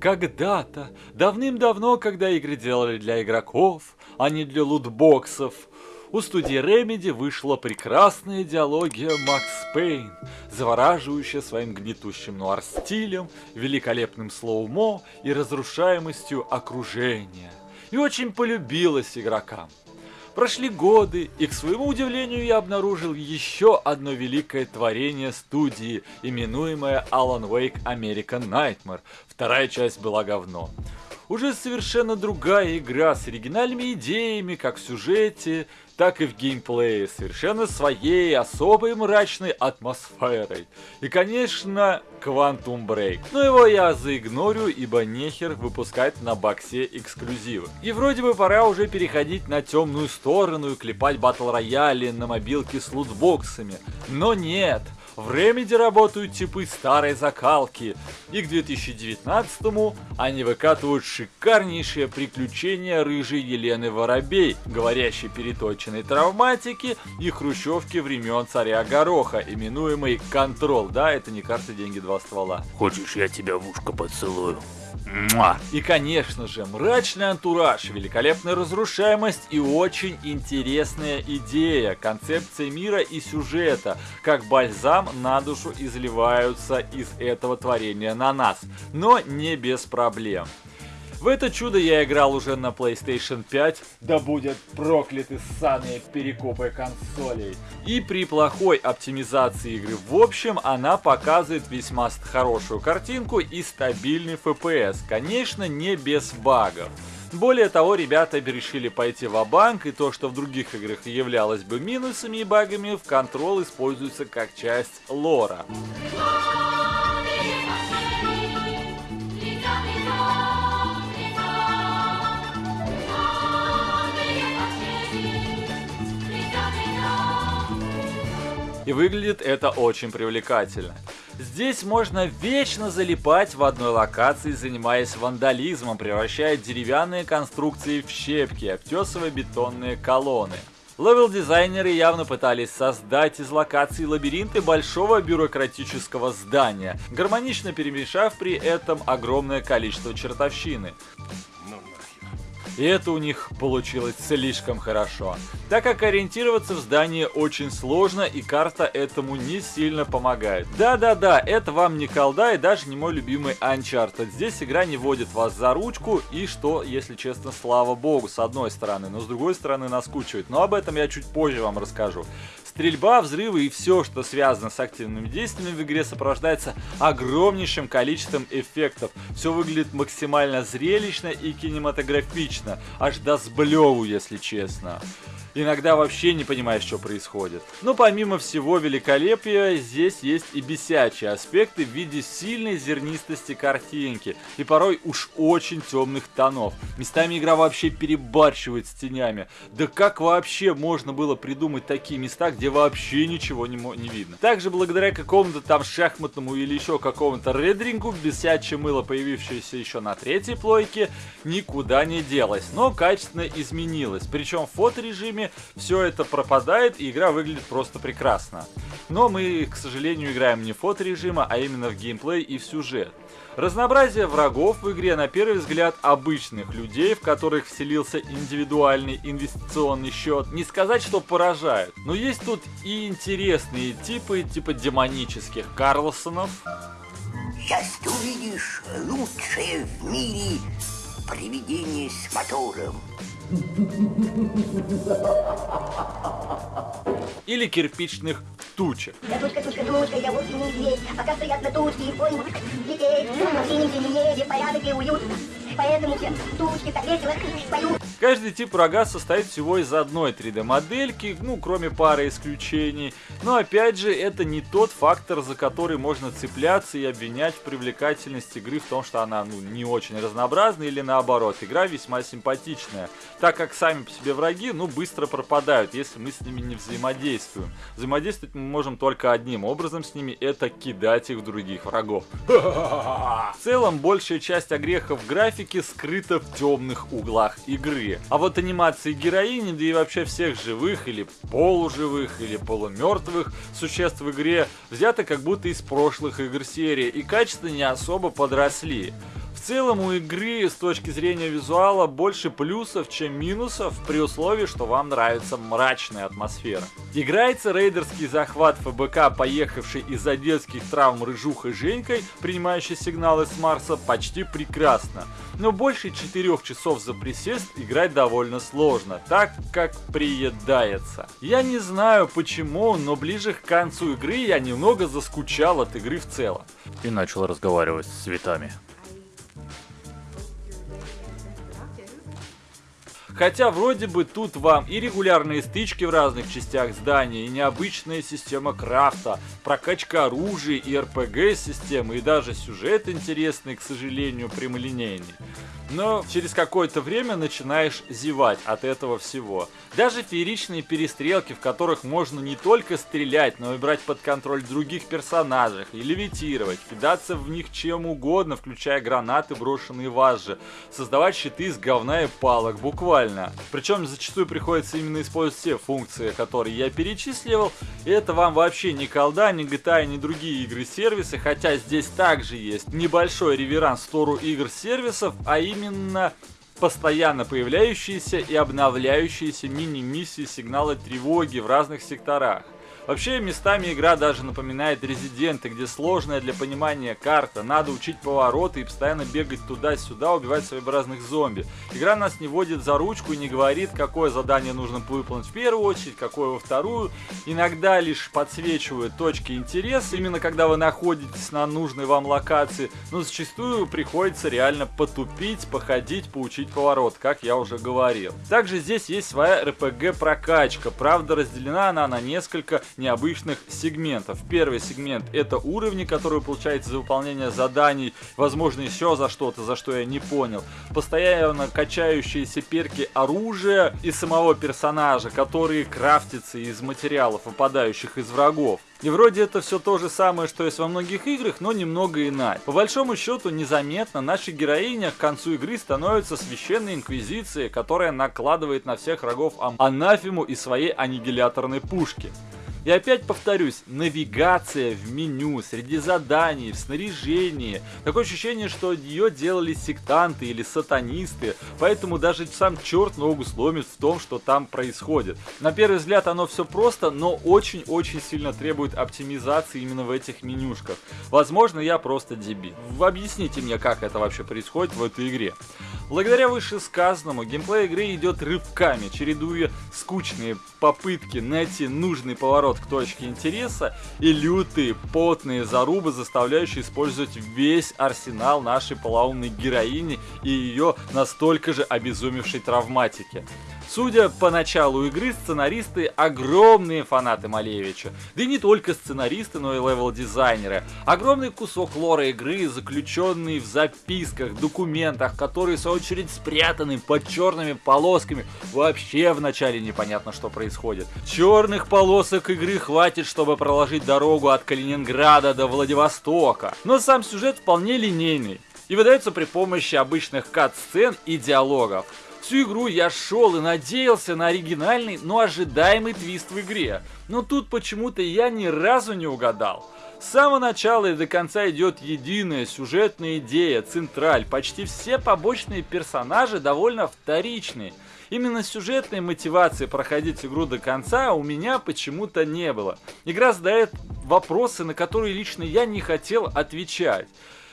Когда-то, давным-давно, когда игры делали для игроков, а не для лутбоксов, у студии Remedy вышла прекрасная идеология Макс Пейн, завораживающая своим гнетущим нуар-стилем, великолепным слоумо и разрушаемостью окружения. И очень полюбилась игрокам. Прошли годы, и к своему удивлению я обнаружил еще одно великое творение студии, именуемое Alan Wake American Nightmare. Вторая часть была говно. Уже совершенно другая игра с оригинальными идеями, как в сюжете, так и в геймплее, совершенно своей особой мрачной атмосферой. И, конечно, Quantum Break. Но его я заигнорю, ибо нехер выпускать на боксе эксклюзивы. И вроде бы пора уже переходить на темную сторону и клепать батл рояли на мобилке с лутбоксами. Но нет, в Remedy работают типы старой закалки, и к 2019-му они выкатывают шикарнейшее приключение рыжей Елены Воробей, говорящей переточенной травматики и хрущевки времен царя Гороха, именуемой Контрол. Да, это не карта деньги два ствола. Хочешь, я тебя в ушко поцелую? И, конечно же, мрачный антураж, великолепная разрушаемость и очень интересная идея, концепция мира и сюжета, как бальзам на душу изливаются из этого творения на нас, но не без проблем. В это чудо я играл уже на PlayStation 5, да будет прокляты ссаные перекупы консолей. И при плохой оптимизации игры в общем, она показывает весьма хорошую картинку и стабильный FPS, конечно не без багов. Более того, ребята решили пойти в банк и то, что в других играх являлось бы минусами и багами, в Control используется как часть лора. И выглядит это очень привлекательно. Здесь можно вечно залипать в одной локации, занимаясь вандализмом, превращая деревянные конструкции в щепки, обтесывая бетонные колонны. Левел-дизайнеры явно пытались создать из локаций лабиринты большого бюрократического здания, гармонично перемешав при этом огромное количество чертовщины. И это у них получилось слишком хорошо, так как ориентироваться в здании очень сложно и карта этому не сильно помогает. Да-да-да, это вам не колда и даже не мой любимый Uncharted. Здесь игра не водит вас за ручку и что, если честно, слава богу, с одной стороны, но с другой стороны наскучивает. Но об этом я чуть позже вам расскажу. Стрельба, взрывы и все, что связано с активными действиями в игре, сопровождается огромнейшим количеством эффектов. Все выглядит максимально зрелищно и кинематографично, аж до сблеву, если честно. Иногда вообще не понимаешь, что происходит. Но помимо всего великолепия, здесь есть и бесячие аспекты в виде сильной зернистости картинки и порой уж очень темных тонов. Местами игра вообще перебарщивает с тенями. Да как вообще можно было придумать такие места, где вообще ничего не, не видно? Также благодаря какому-то там шахматному или еще какому-то рендерингу, бесячее мыло, появившееся еще на третьей плойке, никуда не делось, но качественно изменилось. Причем в фоторежиме время все это пропадает, и игра выглядит просто прекрасно. Но мы, к сожалению, играем не в фоторежима, а именно в геймплей и в сюжет. Разнообразие врагов в игре на первый взгляд обычных людей, в которых вселился индивидуальный инвестиционный счет, не сказать, что поражают. Но есть тут и интересные типы, типа демонических Карлсонов. Сейчас ты увидишь лучшее в мире привидение с мотором. Или кирпичных тучек. Я тучка, тучка, тучка, я вовсе не медведь. Пока стоят на тучке и понял детей. В синем небе порядок и уют. Поэтому все тучки так весело поют. Каждый тип врага состоит всего из одной 3D-модельки, ну, кроме пары исключений. Но опять же, это не тот фактор, за который можно цепляться и обвинять в привлекательности игры в том, что она ну, не очень разнообразная или наоборот. Игра весьма симпатичная, так как сами по себе враги, ну, быстро пропадают, если мы с ними не взаимодействуем. Взаимодействовать мы можем только одним образом с ними, это кидать их в других врагов. В целом, большая часть огрехов графики скрыта в темных углах игры игре. А вот анимации героини, да и вообще всех живых или полуживых или полумертвых существ в игре взяты как будто из прошлых игр серии и качество не особо подросли. В целом у игры с точки зрения визуала больше плюсов, чем минусов, при условии, что вам нравится мрачная атмосфера. Играется рейдерский захват ФБК, поехавший из-за детских травм рыжухой Женькой, принимающий сигналы с Марса, почти прекрасно. Но больше 4 часов за присест играть довольно сложно, так как приедается. Я не знаю почему, но ближе к концу игры я немного заскучал от игры в целом. И начал разговаривать с цветами. Хотя вроде бы тут вам и регулярные стычки в разных частях здания, и необычная система крафта, прокачка оружия и РПГ-системы, и даже сюжет интересный, к сожалению, прямолинейный но через какое-то время начинаешь зевать от этого всего. Даже фееричные перестрелки, в которых можно не только стрелять, но и брать под контроль других персонажей, и левитировать, кидаться в них чем угодно, включая гранаты, брошенные вас же, создавать щиты из говна и палок, буквально. Причем зачастую приходится именно использовать все функции, которые я перечислил, и это вам вообще не колда, не GTA, ни другие игры-сервисы, хотя здесь также есть небольшой реверанс в сторону игр-сервисов, а именно именно постоянно появляющиеся и обновляющиеся мини-миссии сигналы тревоги в разных секторах. Вообще, местами игра даже напоминает Резиденты, где сложная для понимания карта, надо учить повороты и постоянно бегать туда-сюда, убивать своеобразных зомби. Игра нас не водит за ручку и не говорит, какое задание нужно выполнить в первую очередь, какое во вторую. Иногда лишь подсвечивают точки интереса, именно когда вы находитесь на нужной вам локации, но зачастую приходится реально потупить, походить, поучить поворот, как я уже говорил. Также здесь есть своя RPG прокачка, правда разделена она на несколько необычных сегментов. Первый сегмент это уровни, которые вы получаете за выполнение заданий, возможно еще за что-то, за что я не понял. Постоянно качающиеся перки оружия и самого персонажа, которые крафтятся из материалов, выпадающих из врагов. И вроде это все то же самое, что есть во многих играх, но немного иначе. По большому счету, незаметно наша героиня к концу игры становится священной инквизицией, которая накладывает на всех врагов анафему из своей аннигиляторной пушки. И опять повторюсь, навигация в меню, среди заданий, в снаряжении. Такое ощущение, что ее делали сектанты или сатанисты, поэтому даже сам черт ногу сломит в том, что там происходит. На первый взгляд оно все просто, но очень-очень сильно требует оптимизации именно в этих менюшках. Возможно, я просто дебил. Объясните мне, как это вообще происходит в этой игре. Благодаря вышесказанному, геймплей игры идет рывками, чередуя скучные попытки найти нужный поворот к точке интереса и лютые, потные зарубы, создающие использовать весь арсенал нашей полоумной героини и ее настолько же обезумевшей травматики. Судя по началу игры, сценаристы огромные фанаты Малевича. Да и не только сценаристы, но и левел-дизайнеры. Огромный кусок лора игры, заключенный в записках, документах, которые в свою очередь спрятаны под черными полосками. Вообще вначале непонятно, что происходит. Черных полосок игры хватит, чтобы проложить дорогу от Калининграда до Владивостока. Но сам сюжет вполне линейный и выдается при помощи обычных кат-сцен и диалогов. Всю игру я шел и надеялся на оригинальный, но ожидаемый твист в игре. Но тут почему-то я ни разу не угадал. С самого начала и до конца идет единая сюжетная идея, централь. Почти все побочные персонажи довольно вторичные. Именно сюжетной мотивации проходить игру до конца у меня почему-то не было. Игра задает вопросы, на которые лично я не хотел отвечать.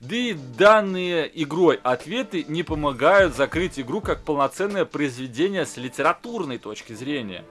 Да и данные игрой ответы не помогают закрыть игру как полноценное произведение с литературной точки зрения.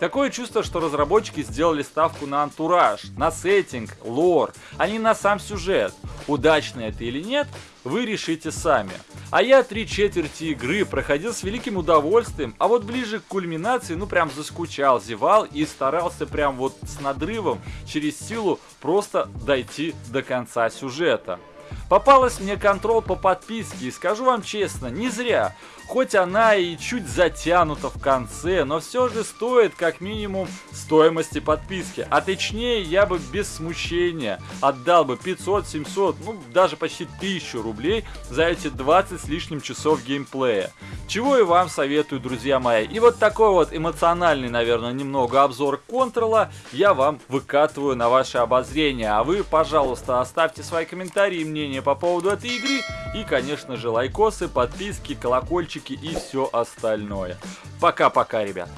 Такое чувство, что разработчики сделали ставку на антураж, на сеттинг, лор, а не на сам сюжет. Удачно это или нет, вы решите сами. А я три четверти игры проходил с великим удовольствием, а вот ближе к кульминации, ну прям заскучал, зевал и старался прям вот с надрывом через силу просто дойти до конца сюжета. Попалась мне контрол по подписке, и скажу вам честно, не зря. Хоть она и чуть затянута в конце, но все же стоит как минимум стоимости подписки. А точнее, я бы без смущения отдал бы 500, 700, ну даже почти 1000 рублей за эти 20 с лишним часов геймплея. Чего и вам советую, друзья мои. И вот такой вот эмоциональный, наверное, немного обзор контрола я вам выкатываю на ваше обозрение. А вы, пожалуйста, оставьте свои комментарии и мнения по поводу этой игры. И, конечно же, лайкосы, подписки, колокольчики и все остальное. Пока-пока, ребят.